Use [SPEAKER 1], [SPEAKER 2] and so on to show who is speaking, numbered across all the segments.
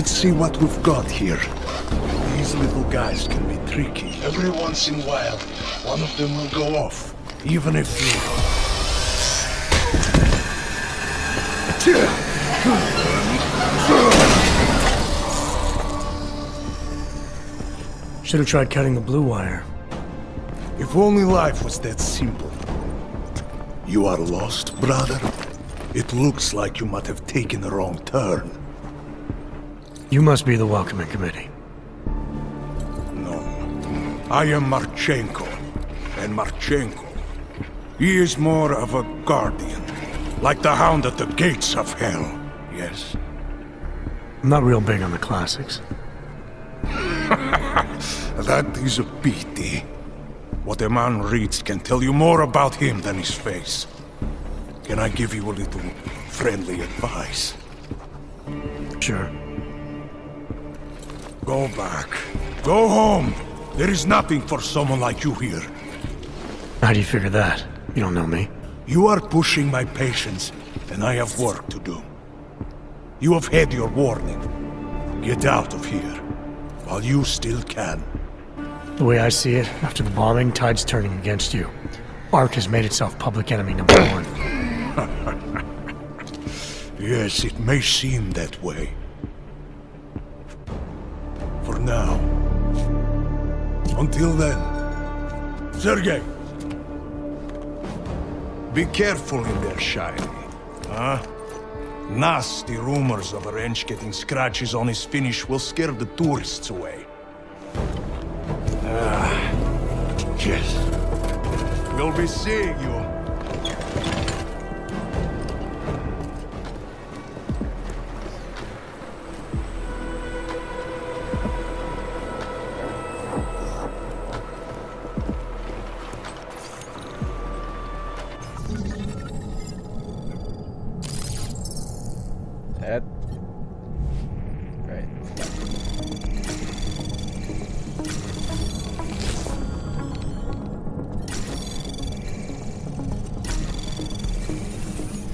[SPEAKER 1] Let's see what we've got here. These little guys can be tricky. Every once in a while, one of them will go off. Even if
[SPEAKER 2] you... Should have tried cutting the blue wire.
[SPEAKER 1] If only life was that simple. You are lost, brother? It looks like you might have taken the wrong turn.
[SPEAKER 2] You must be the welcoming committee.
[SPEAKER 1] No. I am Marchenko. And Marchenko, he is more of a guardian. Like the hound at the gates of hell, yes?
[SPEAKER 2] I'm not real big on the classics.
[SPEAKER 1] that is a pity. What a man reads can tell you more about him than his face. Can I give you a little friendly advice?
[SPEAKER 2] Sure.
[SPEAKER 1] Go back. Go home. There is nothing for someone like you here.
[SPEAKER 2] How do you figure that? You don't know me.
[SPEAKER 1] You are pushing my patience, and I have work to do. You have had your warning. Get out of here, while you still can.
[SPEAKER 2] The way I see it, after the bombing, tide's turning against you. ARC has made itself public enemy number one.
[SPEAKER 1] yes, it may seem that way. Now. Until then. Sergei! Be careful in there, Shiny. Huh? Nasty rumors of a wrench getting scratches on his finish will scare the tourists away. Ah, yes. We'll be seeing you.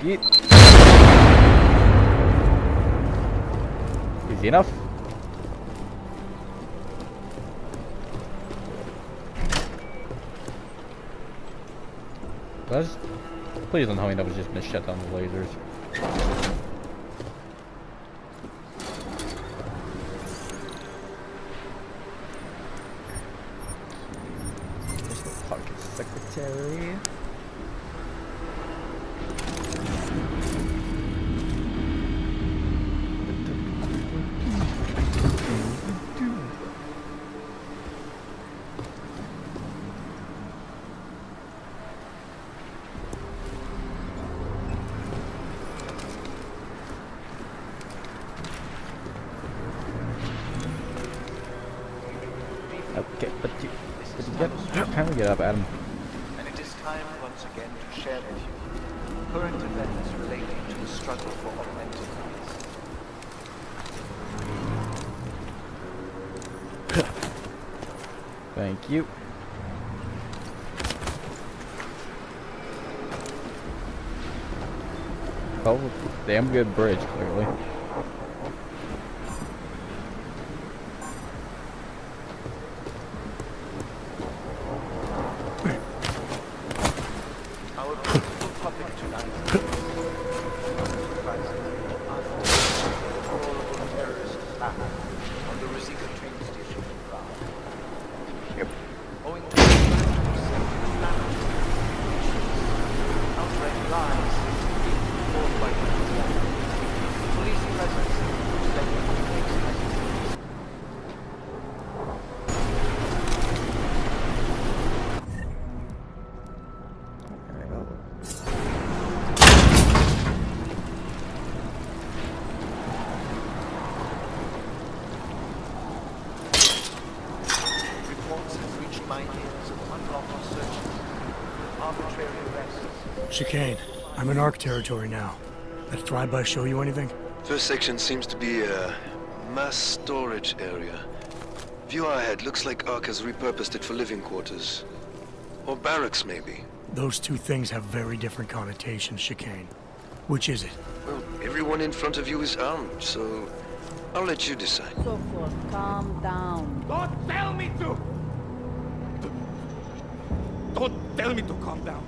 [SPEAKER 3] Yeet. Easy enough. That's, please don't tell me that was just gonna shut down the lasers. Secretary. get up, Adam.
[SPEAKER 4] And it is time once again to share with you current events relating to the struggle for augmented
[SPEAKER 3] life. Thank you. Oh, damn good bridge, clearly.
[SPEAKER 2] Chikane, I'm in ARC territory now. That flyby show you anything?
[SPEAKER 5] First section seems to be a mass storage area. View ahead looks like ARC has repurposed it for living quarters. Or barracks, maybe.
[SPEAKER 2] Those two things have very different connotations, Chikane. Which is it?
[SPEAKER 5] Well, everyone in front of you is armed, so I'll let you decide.
[SPEAKER 6] Sokol, calm down.
[SPEAKER 7] Don't tell me to! Don't tell me to calm down.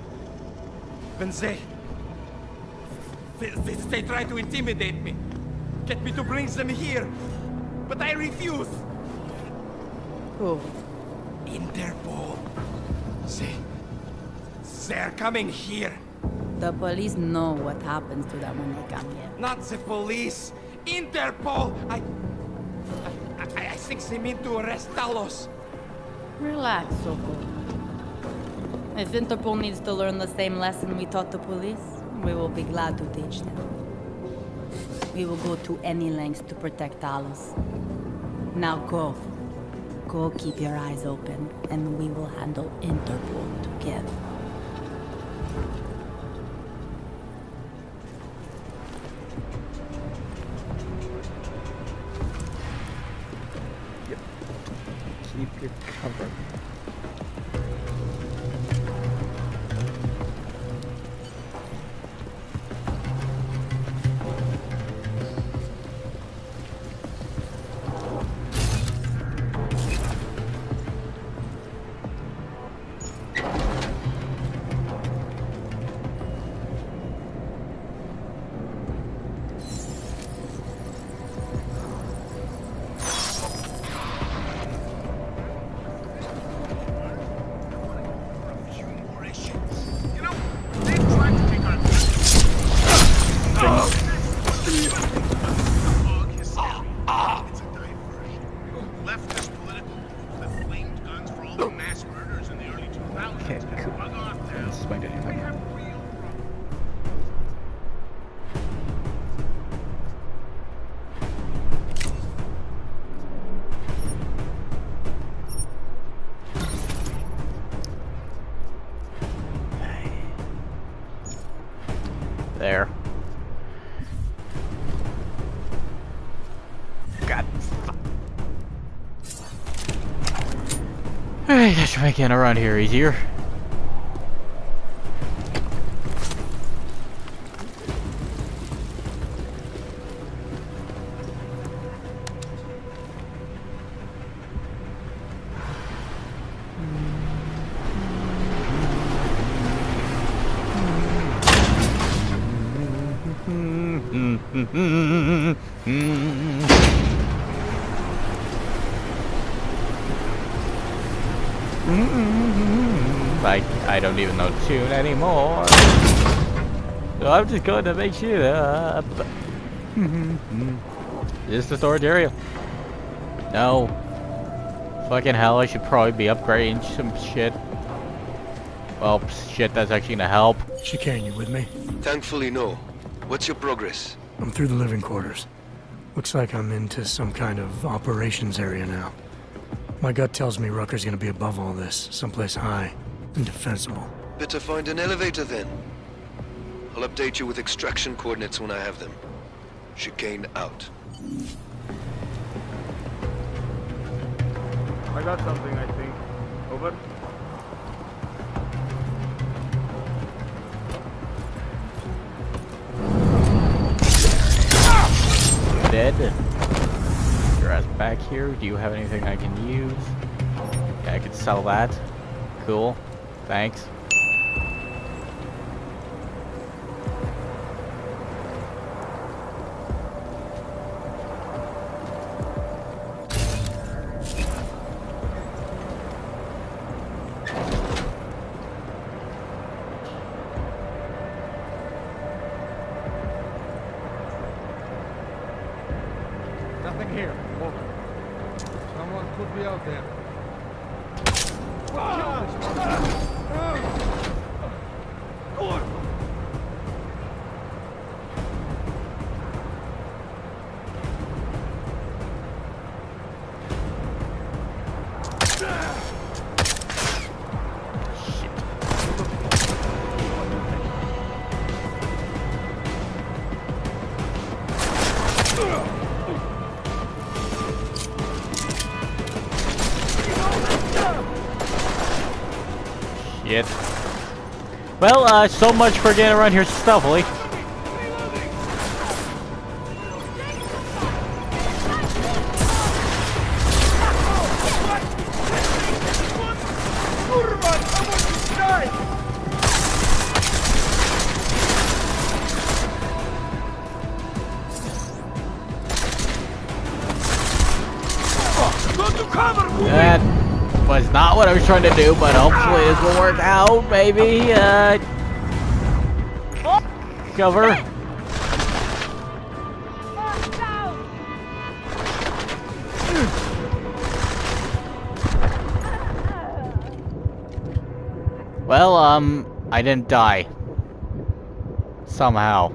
[SPEAKER 7] When they... They, they, they try to intimidate me. Get me to bring them here. But I refuse.
[SPEAKER 6] Who?
[SPEAKER 7] Interpol. They... They're coming here.
[SPEAKER 6] The police know what happens to them when they come here.
[SPEAKER 7] Not the police. Interpol! I... I, I, I think they mean to arrest Talos.
[SPEAKER 6] Relax, Sokol. If Interpol needs to learn the same lesson we taught the police, we will be glad to teach them. We will go to any lengths to protect Talos. Now go. Go keep your eyes open, and we will handle Interpol together. Yep.
[SPEAKER 3] Keep your cover. Alright, that should make getting around here easier. I don't even know the tune anymore. So I'm just going to make shit up. Uh, is this the storage area? No. Fucking hell, I should probably be upgrading some shit. Well, shit, that's actually gonna help.
[SPEAKER 2] She Chikane, you with me?
[SPEAKER 5] Thankfully, no. What's your progress?
[SPEAKER 2] I'm through the living quarters. Looks like I'm into some kind of operations area now. My gut tells me Rucker's gonna be above all this, someplace high and defensible.
[SPEAKER 5] Better find an elevator then. I'll update you with extraction coordinates when I have them. Chikane out.
[SPEAKER 8] I got something, I think. Over.
[SPEAKER 3] Dead. Your ass back here. Do you have anything I can use? Yeah, I could sell that. Cool. Thanks. Well, uh, so much for getting around here stealthily. Trying to do, but hopefully this will work out. Maybe, uh... Cover. Well, um, I didn't die. Somehow.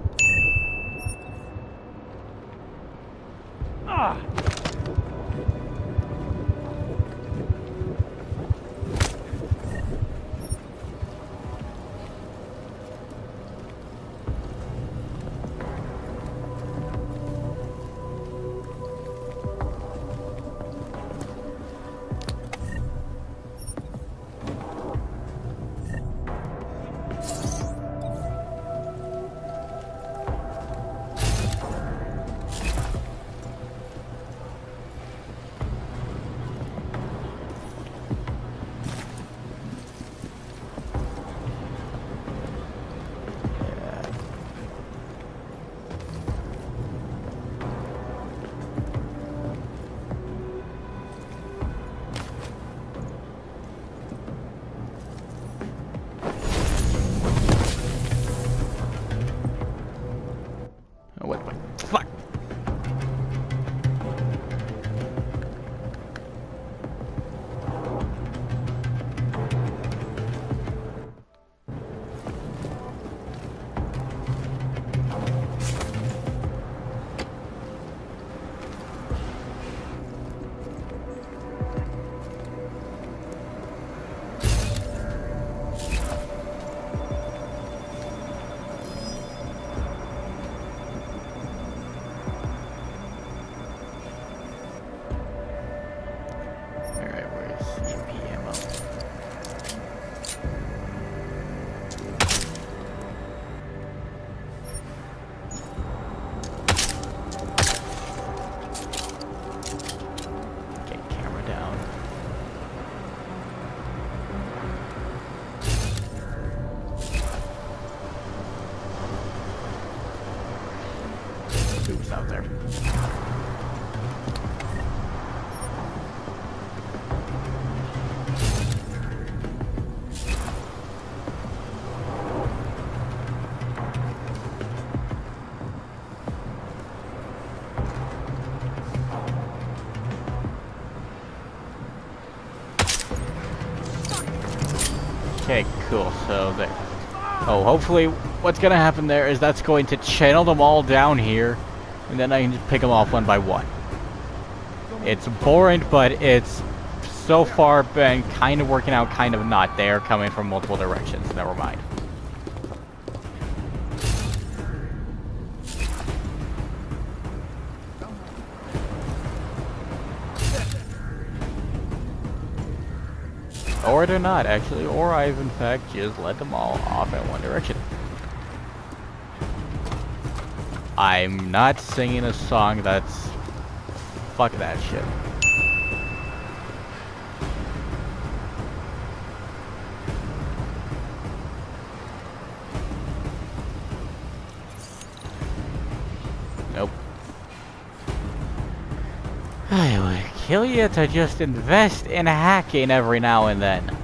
[SPEAKER 3] Hopefully what's gonna happen there is that's going to channel them all down here, and then I can just pick them off one by one. It's boring, but it's so far been kind of working out, kind of not. They are coming from multiple directions. Never mind. Or they're not, actually. Or I've, in fact, just let them all off in one direction. I'm not singing a song that's... Fuck that shit. Nope. Kill you to just invest in hacking every now and then.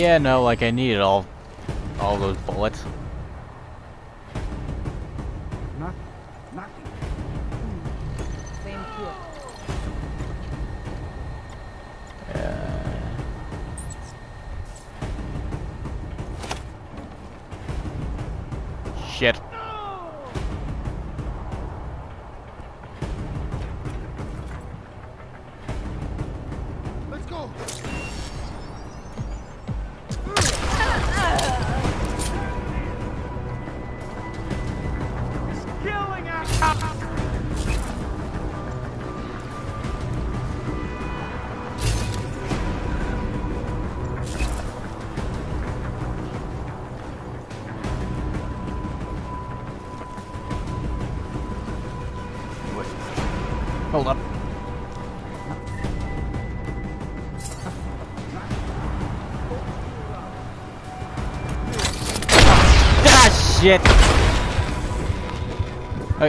[SPEAKER 3] Yeah, no, like I needed all, all those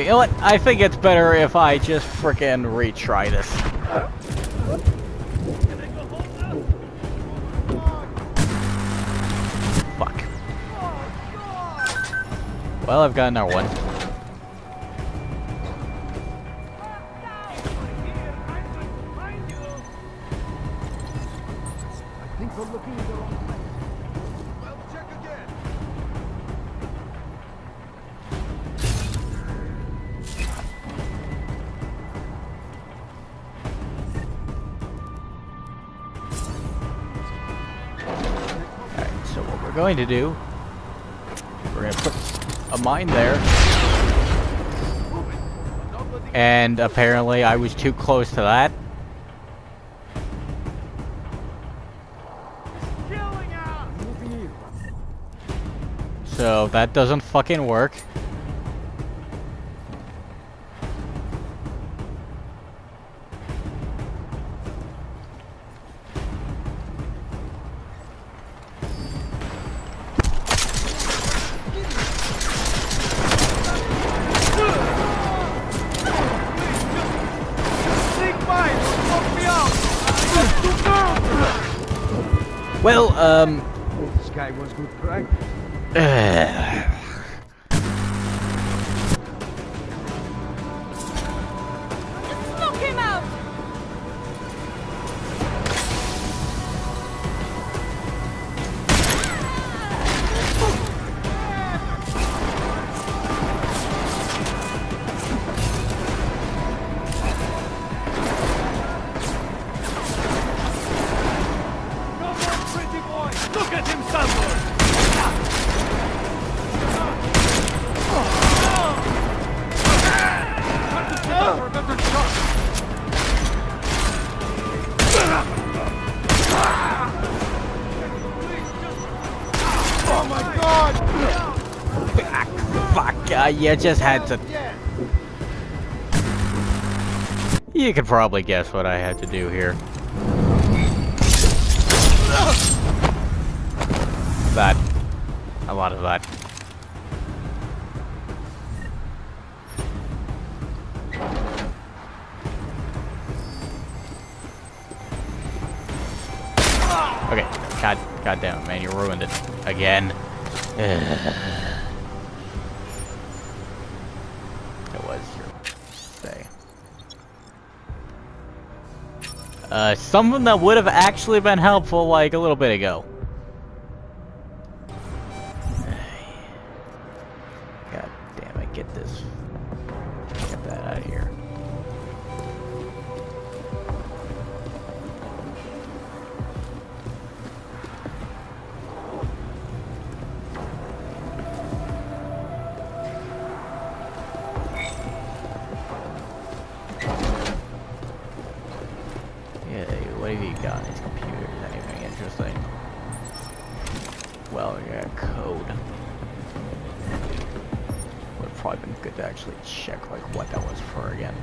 [SPEAKER 3] You know what? I think it's better if I just frickin' retry this. Fuck. Well, I've got another one.
[SPEAKER 8] We're
[SPEAKER 3] going to do, we're going to put a mine there. And apparently I was too close to that. So that doesn't fucking work. You just had to... You could probably guess what I had to do here. That. A lot of that. Okay, god, god damn it, man, you ruined it. Again. something that would have actually been helpful like a little bit ago. Check like what that was for again.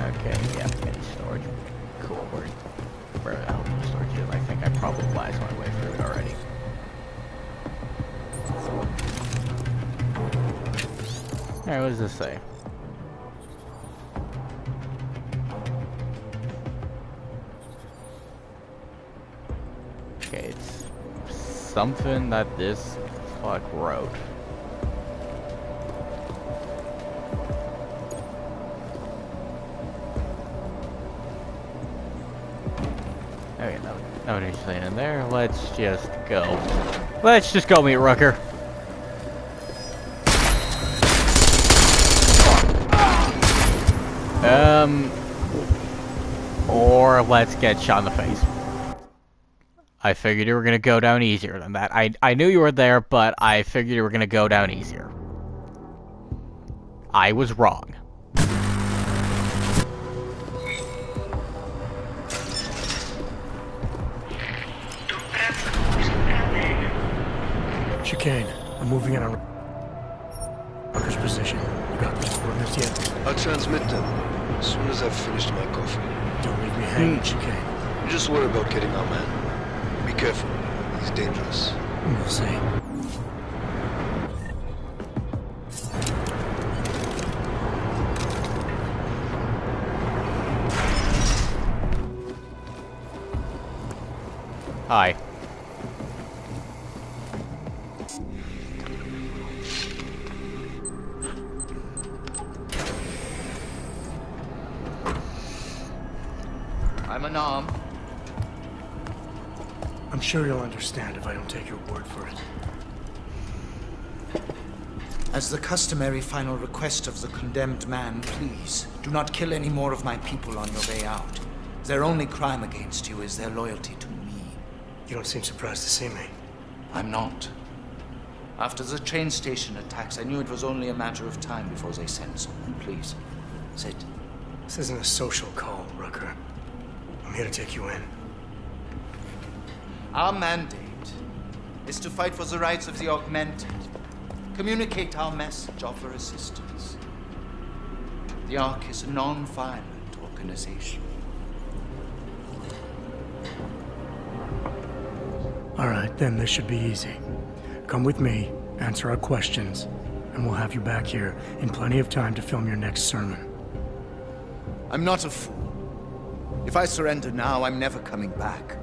[SPEAKER 3] Okay, yeah, any storage. Cool, where, the storage is? I think I probably blast my way through it already. Alright, what does this say? Something that this fuck wrote. Okay, no, nobody's saying in there. Let's just go. Let's just go meet Rucker. Um, or let's get shot in the face. I figured you were gonna go down easier than that. I I knew you were there, but I figured you were gonna go down easier. I was wrong.
[SPEAKER 2] Chikane, I'm moving in on Rucker's position. You got those coordinates yet?
[SPEAKER 5] I'll transmit them as soon as I've finished my coffee.
[SPEAKER 2] Don't leave me hanging, Chikane.
[SPEAKER 5] You just worry about getting our man. Be careful. He's dangerous.
[SPEAKER 2] We'll see.
[SPEAKER 3] Hi.
[SPEAKER 4] I'm unarmed.
[SPEAKER 2] I'm sure you'll understand if I don't take your word for it.
[SPEAKER 9] As the customary final request of the condemned man, please, do not kill any more of my people on your way out. Their only crime against you is their loyalty to me.
[SPEAKER 2] You don't seem surprised to see me.
[SPEAKER 9] I'm not. After the train station attacks, I knew it was only a matter of time before they sent someone. Please, sit.
[SPEAKER 2] This isn't a social call, Rucker. I'm here to take you in.
[SPEAKER 9] Our mandate is to fight for the rights of the augmented. Communicate our message, offer assistance. The ARC is a non-violent organization.
[SPEAKER 2] All right, then this should be easy. Come with me, answer our questions, and we'll have you back here in plenty of time to film your next sermon.
[SPEAKER 9] I'm not a fool. If I surrender now, I'm never coming back.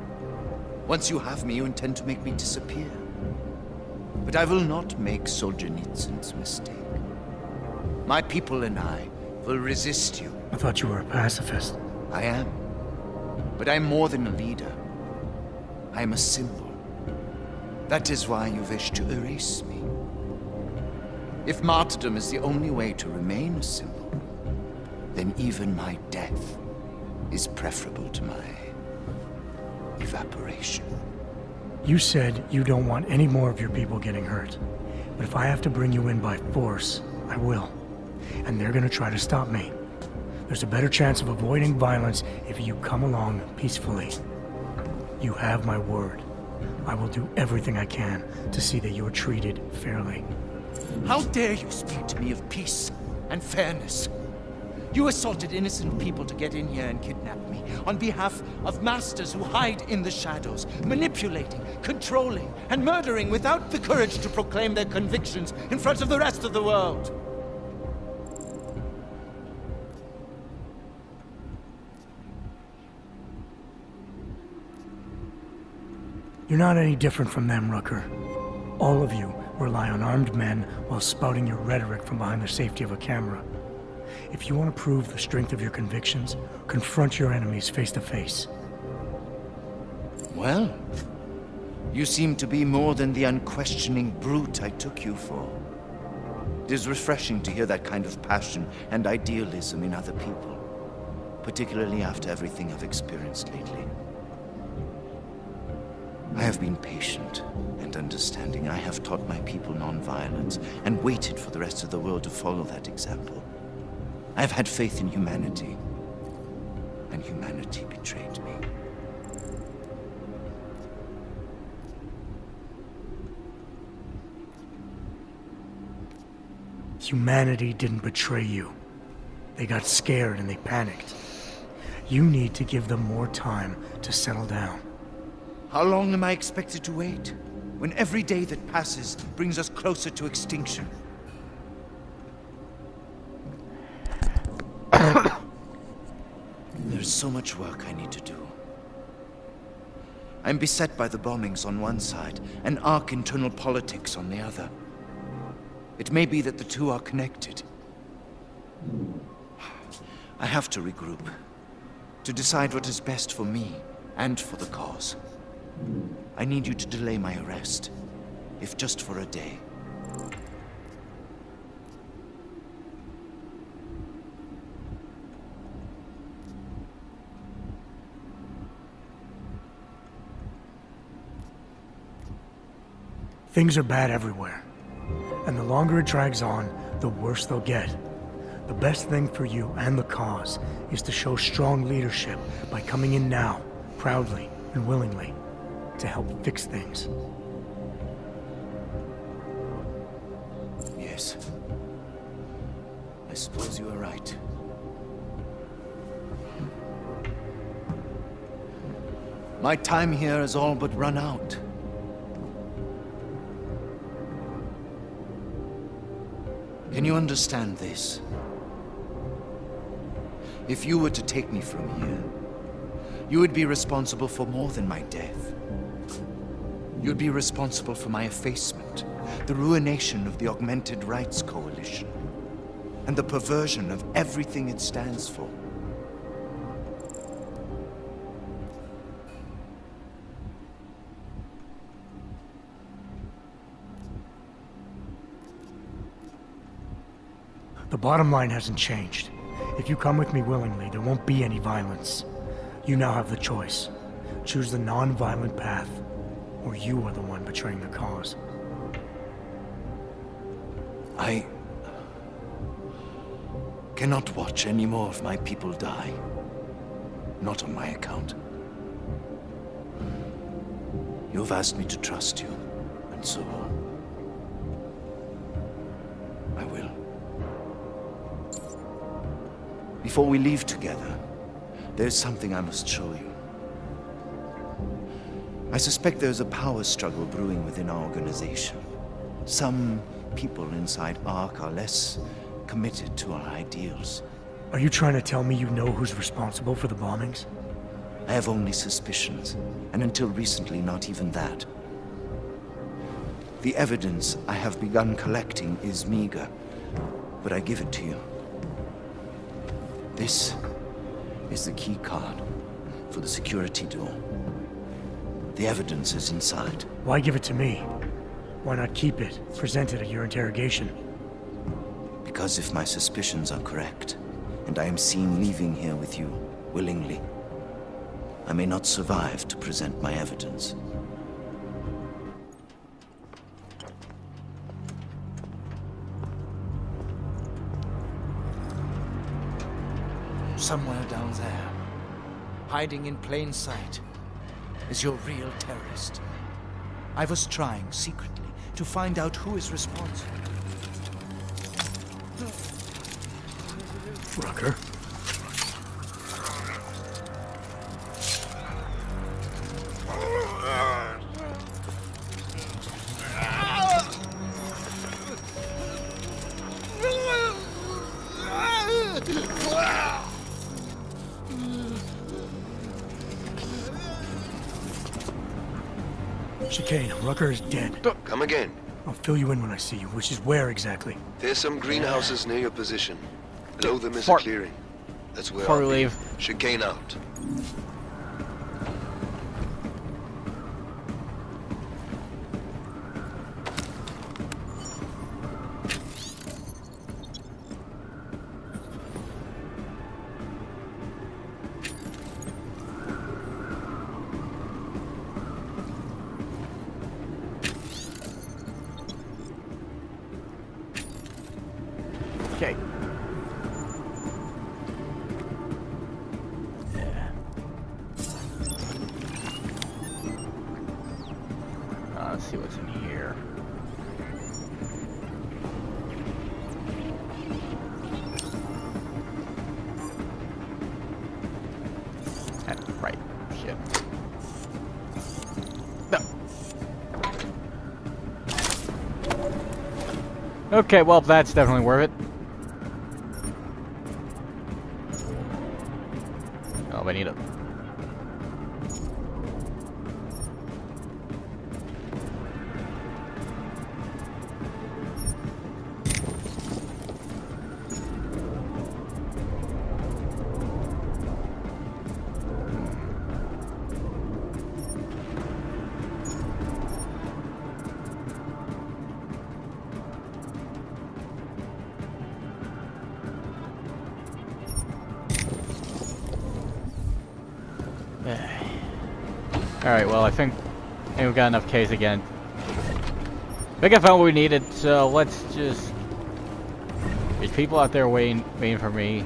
[SPEAKER 9] Once you have me, you intend to make me disappear. But I will not make Solzhenitsyn's mistake. My people and I will resist you.
[SPEAKER 2] I thought you were a pacifist.
[SPEAKER 9] I am. But I'm more than a leader. I am a symbol. That is why you wish to erase me. If martyrdom is the only way to remain a symbol, then even my death is preferable to my evaporation.
[SPEAKER 2] You said you don't want any more of your people getting hurt. But if I have to bring you in by force, I will. And they're gonna try to stop me. There's a better chance of avoiding violence if you come along peacefully. You have my word. I will do everything I can to see that you are treated fairly.
[SPEAKER 9] How dare you speak to me of peace and fairness? You assaulted innocent people to get in here and kidnap me on behalf of masters who hide in the shadows, manipulating, controlling, and murdering without the courage to proclaim their convictions in front of the rest of the world.
[SPEAKER 2] You're not any different from them, Rucker. All of you rely on armed men while spouting your rhetoric from behind the safety of a camera. If you want to prove the strength of your convictions, confront your enemies face to face.
[SPEAKER 9] Well, you seem to be more than the unquestioning brute I took you for. It is refreshing to hear that kind of passion and idealism in other people, particularly after everything I've experienced lately. I have been patient and understanding. I have taught my people nonviolence and waited for the rest of the world to follow that example. I have had faith in humanity, and humanity betrayed me.
[SPEAKER 2] Humanity didn't betray you. They got scared and they panicked. You need to give them more time to settle down.
[SPEAKER 9] How long am I expected to wait? When every day that passes brings us closer to extinction. Is so much work I need to do. I'm beset by the bombings on one side and ARC internal politics on the other. It may be that the two are connected. I have to regroup. To decide what is best for me and for the cause. I need you to delay my arrest, if just for a day.
[SPEAKER 2] Things are bad everywhere. And the longer it drags on, the worse they'll get. The best thing for you and the cause is to show strong leadership by coming in now, proudly and willingly, to help fix things.
[SPEAKER 9] Yes. I suppose you are right. My time here has all but run out. You understand this? If you were to take me from here, you would be responsible for more than my death. You'd be responsible for my effacement, the ruination of the Augmented Rights Coalition, and the perversion of everything it stands for.
[SPEAKER 2] Bottom line hasn't changed. If you come with me willingly, there won't be any violence. You now have the choice. Choose the non-violent path, or you are the one betraying the cause.
[SPEAKER 9] I... cannot watch any more of my people die. Not on my account. You have asked me to trust you, and so... I Before we leave together, there's something I must show you. I suspect there's a power struggle brewing within our organization. Some people inside ARC are less committed to our ideals.
[SPEAKER 2] Are you trying to tell me you know who's responsible for the bombings?
[SPEAKER 9] I have only suspicions, and until recently not even that. The evidence I have begun collecting is meager, but I give it to you. This is the key card for the security door. The evidence is inside.
[SPEAKER 2] Why give it to me? Why not keep it, present it at your interrogation?
[SPEAKER 9] Because if my suspicions are correct, and I am seen leaving here with you willingly, I may not survive to present my evidence. Somewhere down there, hiding in plain sight, is your real terrorist. I was trying secretly to find out who is responsible.
[SPEAKER 2] Rucker? Chikane, Rucker is dead.
[SPEAKER 5] Come again.
[SPEAKER 2] I'll fill you in when I see you, which is where exactly?
[SPEAKER 5] There's some greenhouses near your position. Below them is a
[SPEAKER 3] Fort-
[SPEAKER 5] clearing. That's where
[SPEAKER 3] Before
[SPEAKER 5] I'll
[SPEAKER 3] we
[SPEAKER 5] be.
[SPEAKER 3] leave.
[SPEAKER 5] Chikane out.
[SPEAKER 3] Okay, well, that's definitely worth it. Alright, well, I think, I think we've got enough Ks again. I think I found what we needed, so let's just... There's people out there waiting, waiting for me.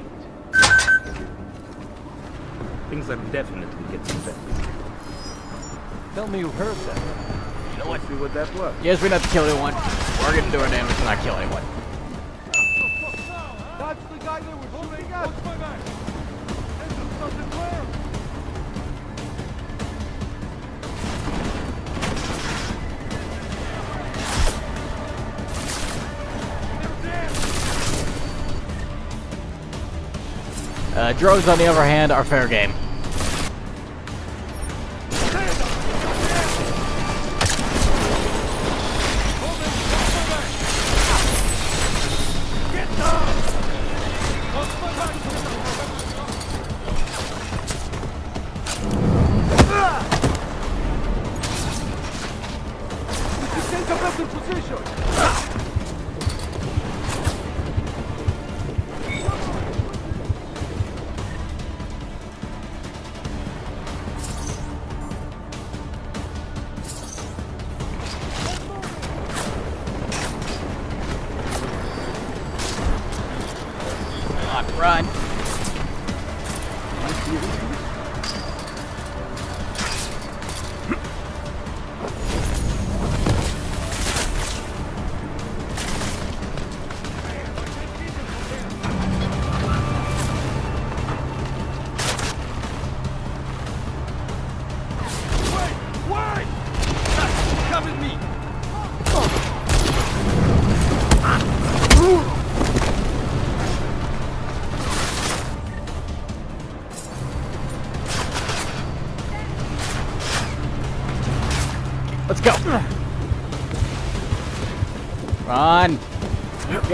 [SPEAKER 10] Things are definitely getting better.
[SPEAKER 8] Tell me you heard that.
[SPEAKER 10] You know what? See what that was.
[SPEAKER 3] Yes, we don't have to kill anyone. We're gonna do our damage to not kill anyone. Uh, drones, on the other hand, are fair game.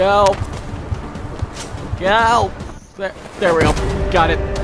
[SPEAKER 3] Go. Go. There, there we go. Got it.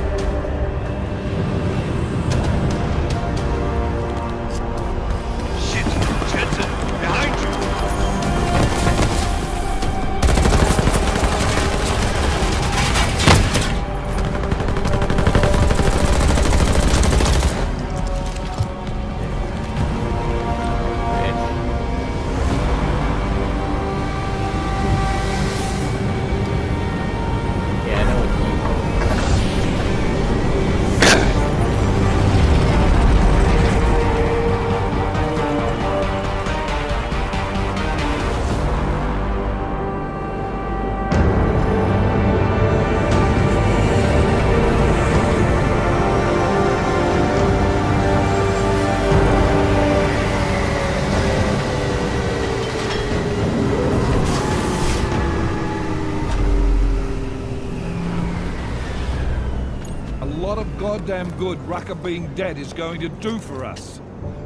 [SPEAKER 11] Goddamn good Rucker being dead is going to do for us.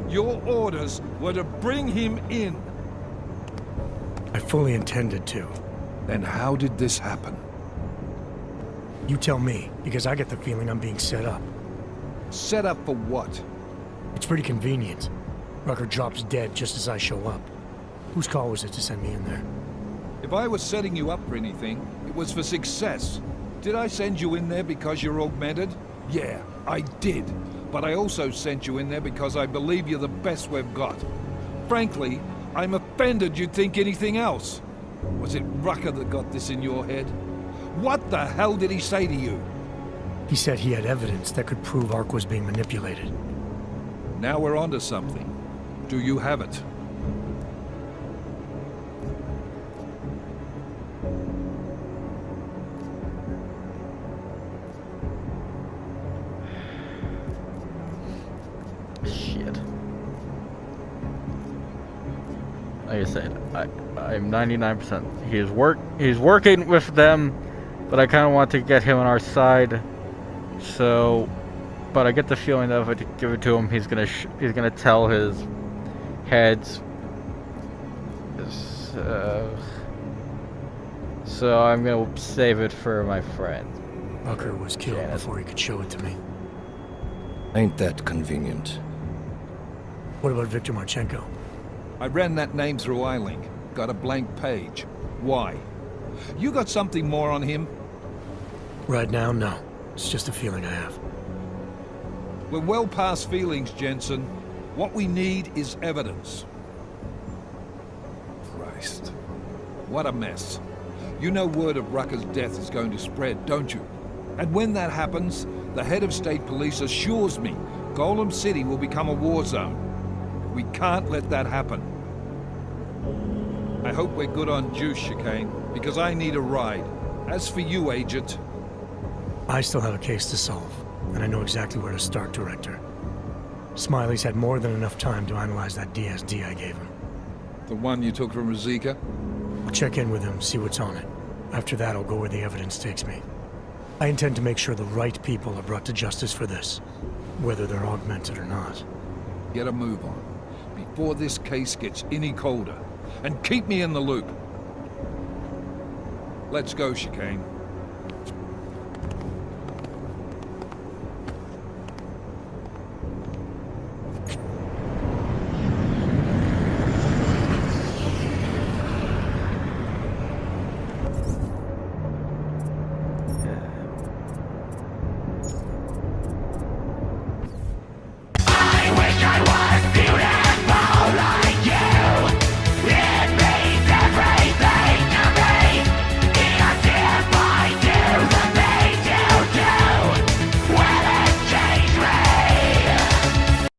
[SPEAKER 11] Your orders were to bring him in.
[SPEAKER 2] I fully intended to.
[SPEAKER 11] Then how did this happen?
[SPEAKER 2] You tell me, because I get the feeling I'm being set up.
[SPEAKER 11] Set up for what?
[SPEAKER 2] It's pretty convenient. Rucker drops dead just as I show up. Whose call was it to send me in there?
[SPEAKER 11] If I was setting you up for anything, it was for success. Did I send you in there because you're augmented? Yeah, I did. But I also sent you in there because I believe you're the best we've got. Frankly, I'm offended you'd think anything else. Was it Rucker that got this in your head? What the hell did he say to you?
[SPEAKER 2] He said he had evidence that could prove ARC was being manipulated.
[SPEAKER 11] Now we're onto something. Do you have it?
[SPEAKER 3] I said, I I'm 99%. He's work he's working with them, but I kind of want to get him on our side. So but I get the feeling that if I give it to him, he's gonna sh he's gonna tell his heads. So, so I'm gonna save it for my friend.
[SPEAKER 2] Rucker was killed
[SPEAKER 3] Janet.
[SPEAKER 2] before he could show it to me.
[SPEAKER 12] Ain't that convenient?
[SPEAKER 2] What about Victor Marchenko?
[SPEAKER 11] I ran that name through iLink. Got a blank page. Why? You got something more on him?
[SPEAKER 2] Right now, no. It's just a feeling I have.
[SPEAKER 11] We're well past feelings, Jensen. What we need is evidence. Christ. What a mess. You know word of Rucker's death is going to spread, don't you? And when that happens, the head of state police assures me Golem City will become a war zone. We can't let that happen. I hope we're good on juice, Chikane, because I need a ride. As for you, Agent,
[SPEAKER 2] I still have a case to solve, and I know exactly where to start, Director. Smiley's had more than enough time to analyze that DSD I gave him.
[SPEAKER 11] the one you took from Razika?
[SPEAKER 2] I'll check in with him, see what's on it. After that, I'll go where the evidence takes me. I intend to make sure the right people are brought to justice for this, whether they're augmented or not.
[SPEAKER 11] Get a move on, before this case gets any colder. And keep me in the loop. Let's go, Chikane.